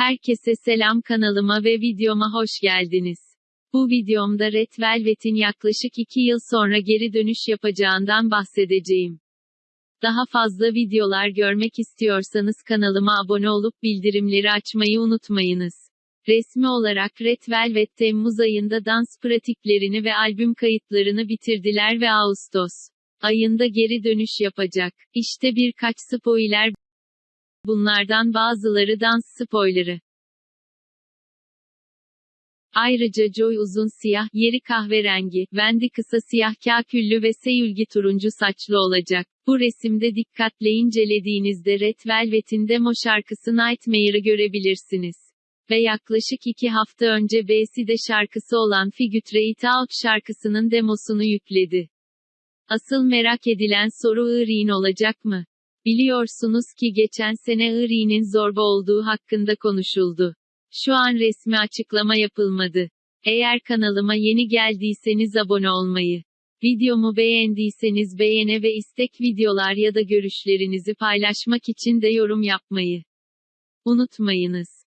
Herkese selam kanalıma ve videoma hoş geldiniz. Bu videomda Red Velvet'in yaklaşık 2 yıl sonra geri dönüş yapacağından bahsedeceğim. Daha fazla videolar görmek istiyorsanız kanalıma abone olup bildirimleri açmayı unutmayınız. Resmi olarak Red Velvet Temmuz ayında dans pratiklerini ve albüm kayıtlarını bitirdiler ve Ağustos ayında geri dönüş yapacak. İşte birkaç spoiler. Bunlardan bazıları dans spoilerı. Ayrıca Joy uzun siyah, yeri kahverengi, Wendy kısa siyah kaküllü ve Seyülgi turuncu saçlı olacak. Bu resimde dikkatle incelediğinizde Red Velvet'in demo şarkısı Nightmare'ı görebilirsiniz. Ve yaklaşık iki hafta önce B'si şarkısı olan Figure It Out şarkısının demosunu yükledi. Asıl merak edilen soru Iri'nin olacak mı? Biliyorsunuz ki geçen sene Iri'nin zorba olduğu hakkında konuşuldu. Şu an resmi açıklama yapılmadı. Eğer kanalıma yeni geldiyseniz abone olmayı, videomu beğendiyseniz beğene ve istek videolar ya da görüşlerinizi paylaşmak için de yorum yapmayı unutmayınız.